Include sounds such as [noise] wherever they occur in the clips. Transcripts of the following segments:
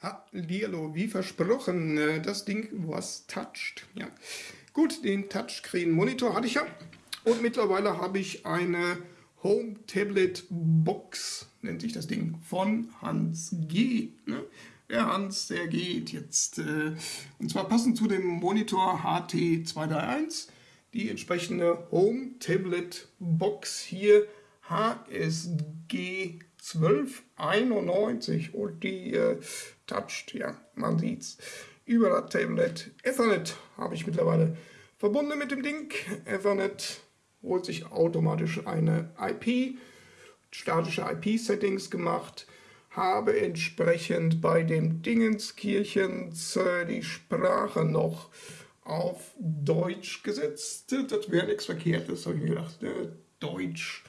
Hallihallo, wie versprochen, äh, das Ding was touched. Ja. Gut, den Touchscreen Monitor hatte ich ja und mittlerweile habe ich eine Home Tablet Box, nennt sich das Ding, von Hans G. Ne? Der Hans, der geht jetzt. Äh, und zwar passend zu dem Monitor HT231, die entsprechende Home Tablet Box hier HSG 1291 und die äh, toucht, ja, man sieht's. Über das Tablet Ethernet habe ich mittlerweile verbunden mit dem Ding. Ethernet holt sich automatisch eine IP, statische IP-Settings gemacht, habe entsprechend bei dem Dingenskirchens äh, die Sprache noch auf Deutsch gesetzt. Das wäre nichts Verkehrtes, habe ich mir gedacht. Äh, Deutsch.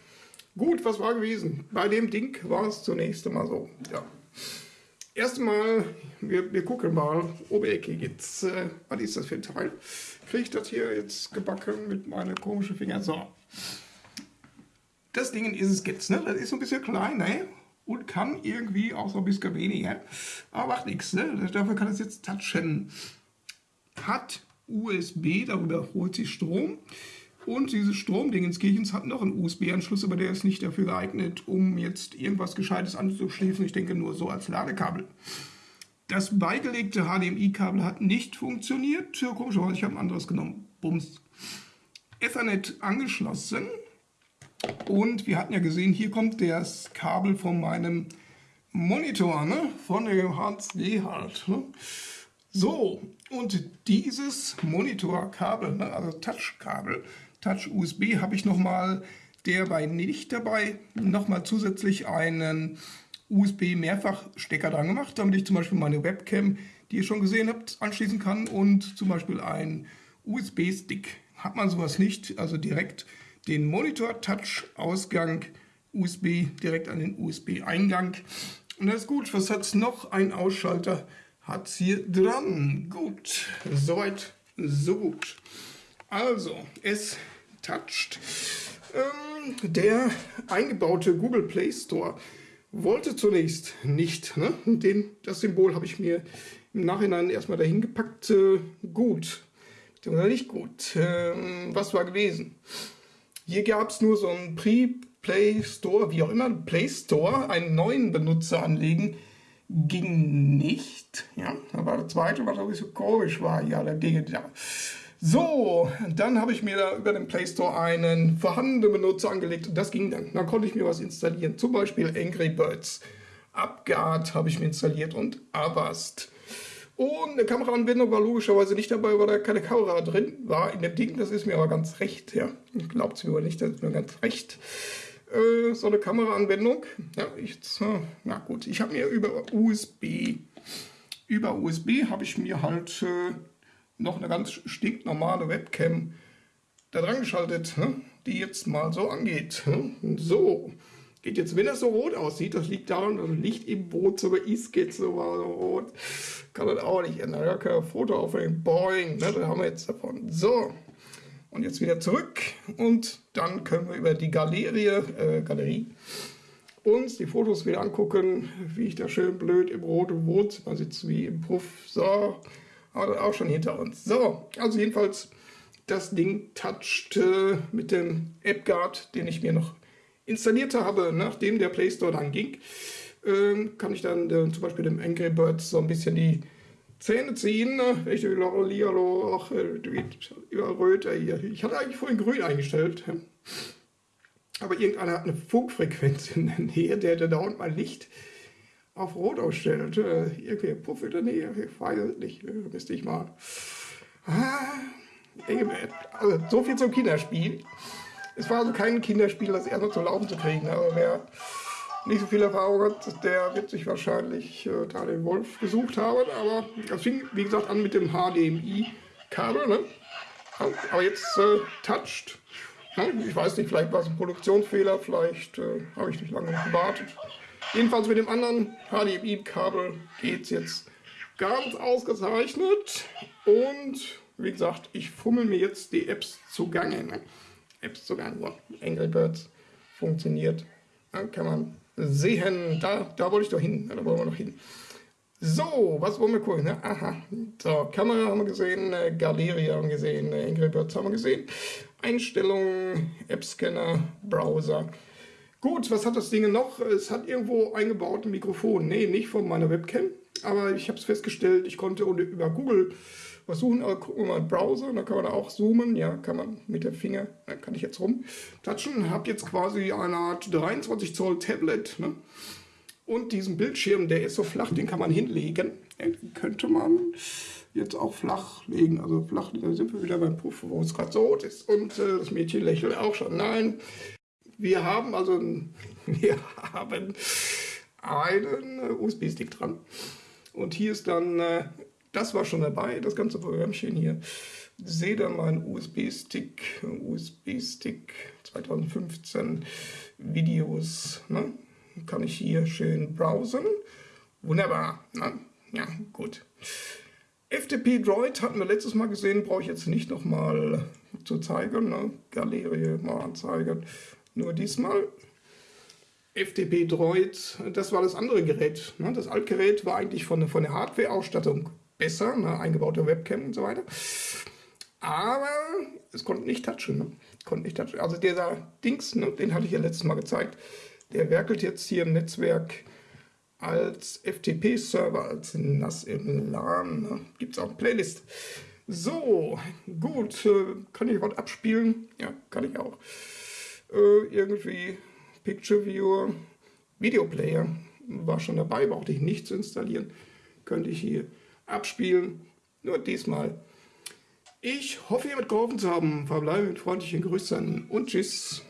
Gut, was war gewesen? Bei dem Ding war es zunächst einmal so. Ja. Erstmal, wir, wir gucken mal, Oberecke jetzt. Äh, was ist das für ein Teil? Kriege ich das hier jetzt gebacken mit meinen komischen Fingern? So. Das Ding ist es jetzt, ne? Das ist so ein bisschen klein, ne? Und kann irgendwie auch so ein bisschen weniger. Aber macht nichts, ne? Dafür kann es jetzt touchen. Hat USB, darüber holt sich Strom. Und dieses Stromdingenskirchens hat noch einen USB-Anschluss, aber der ist nicht dafür geeignet, um jetzt irgendwas Gescheites anzuschließen. Ich denke nur so als Ladekabel. Das beigelegte HDMI-Kabel hat nicht funktioniert. Komischerweise, ich habe ein anderes genommen. Bums. Ethernet angeschlossen. Und wir hatten ja gesehen, hier kommt das Kabel von meinem Monitor, ne? von dem HC halt. Ne? So, und dieses Monitorkabel, ne? also Touchkabel, Touch USB habe ich nochmal bei nicht dabei nochmal zusätzlich einen USB-Mehrfachstecker dran gemacht, damit ich zum Beispiel meine Webcam, die ihr schon gesehen habt, anschließen kann und zum Beispiel einen USB-Stick. Hat man sowas nicht, also direkt den Monitor-Touch-Ausgang USB direkt an den USB-Eingang. Und das ist gut. Was hat es noch? Ein Ausschalter hat es hier dran. Gut, soweit, so gut. Also, es touched. Ähm, der eingebaute Google Play Store wollte zunächst nicht. Ne? Den, das Symbol habe ich mir im Nachhinein erstmal dahin gepackt. Äh, gut, beziehungsweise nicht gut. Ähm, was war gewesen? Hier gab es nur so einen Pre-Play Store, wie auch immer, Play Store, einen neuen Benutzer anlegen, ging nicht. Ja, da war der zweite, was so komisch war. Ja, der Dinge da. So, dann habe ich mir da über den Play Store einen vorhandenen Benutzer angelegt und das ging dann. Dann konnte ich mir was installieren, zum Beispiel Angry Birds. UpGuard habe ich mir installiert und Avast. Und eine Kameraanbindung war logischerweise nicht dabei, weil da keine Kamera drin war in dem Ding. Das ist mir aber ganz recht, ja. Glaubt es mir aber nicht, das ist mir ganz recht. Äh, so eine Kameraanwendung. Ja, ich, na gut, ich habe mir über USB, über USB habe ich mir halt äh, noch eine ganz stinknormale Webcam da dran geschaltet, die jetzt mal so angeht. So, geht jetzt, wenn das so rot aussieht, das liegt daran, dass das Licht im Wohnzimmer ist, geht so mal so rot. Kann das auch nicht ändern. Ja, kein Foto aufnehmen. Boing, ne? da haben wir jetzt davon. So, und jetzt wieder zurück und dann können wir über die Galerie, äh, Galerie uns die Fotos wieder angucken, wie ich da schön blöd im roten Wohnzimmer sitze, wie im Puff. So, auch schon hinter uns. So, also jedenfalls das Ding toucht äh, mit dem AppGuard, den ich mir noch installiert habe, nachdem der Play Store dann ging, äh, kann ich dann äh, zum Beispiel dem Angry Birds so ein bisschen die Zähne ziehen. Ich Lialo, ach, überall röter hier. Ich hatte eigentlich vorhin grün eingestellt. Aber irgendeiner hat eine Funkfrequenz in der Nähe, der, der dauernd mal Licht auf Rot ausstellt. Äh, irgendwie ein Puff in der ich weiß es nicht, äh, müsste ich mal. Ah, also, so viel zum Kinderspiel. Es war also kein Kinderspiel, das erstmal zum Laufen zu kriegen, aber wer nicht so viel Erfahrung hat, der wird sich wahrscheinlich äh, da den Wolf gesucht haben. Aber das fing, wie gesagt, an mit dem HDMI-Kabel. Ne? Aber jetzt äh, touched. Ne? Ich weiß nicht, vielleicht war es ein Produktionsfehler, vielleicht äh, habe ich nicht lange gewartet. Jedenfalls mit dem anderen HDMI-Kabel geht es jetzt ganz ausgezeichnet. Und wie gesagt, ich fummel mir jetzt die Apps zugange. Ne? Apps zugange. So, Angry Birds funktioniert. Dann kann man sehen, da, da wollte ich doch hin. Da wollen wir noch hin. So, was wollen wir gucken? Ne? Aha, so, Kamera haben wir gesehen, äh, Galerie haben wir gesehen, äh, Angry Birds haben wir gesehen, Einstellungen, App-Scanner, Browser. Gut, was hat das Ding noch? Es hat irgendwo eingebaut ein Mikrofon. Nee, nicht von meiner Webcam, aber ich habe es festgestellt, ich konnte über Google was suchen, aber gucken wir mal Browser, da kann man auch zoomen, ja, kann man mit dem Finger, da kann ich jetzt rumtatschen, habe jetzt quasi eine Art 23 Zoll Tablet, ne? Und diesen Bildschirm, der ist so flach, den kann man hinlegen. Den könnte man jetzt auch flach legen. Also flach, da sind wir wieder beim Puff, wo es gerade so rot ist. Und äh, das Mädchen lächelt auch schon. Nein, wir haben also [laughs] wir haben einen äh, USB-Stick dran. Und hier ist dann, äh, das war schon dabei, das ganze Programmchen hier. Sehe dann meinen USB-Stick, USB-Stick 2015 Videos. Ne? kann ich hier schön browsen. Wunderbar. Na, ja, gut. FTP Droid hatten wir letztes Mal gesehen, brauche ich jetzt nicht nochmal zu zeigen. Ne? Galerie mal anzeigen. Nur diesmal. FTP Droid, das war das andere Gerät. Ne? Das Altgerät war eigentlich von, von der Hardware-Ausstattung besser, ne? eingebaute Webcam und so weiter. Aber es konnte nicht touchen. Ne? Konnte nicht touchen. Also dieser Dings, ne? den hatte ich ja letztes Mal gezeigt. Der werkelt jetzt hier im Netzwerk als FTP-Server, als NAS im LAN. Ne? Gibt es auch eine Playlist. So, gut. Äh, kann ich was abspielen? Ja, kann ich auch. Äh, irgendwie Picture Viewer, Videoplayer war schon dabei, brauchte ich nicht zu installieren. Könnte ich hier abspielen. Nur diesmal. Ich hoffe, ihr mit geholfen zu haben. Verbleibe mit freundlichen Grüßen und Tschüss.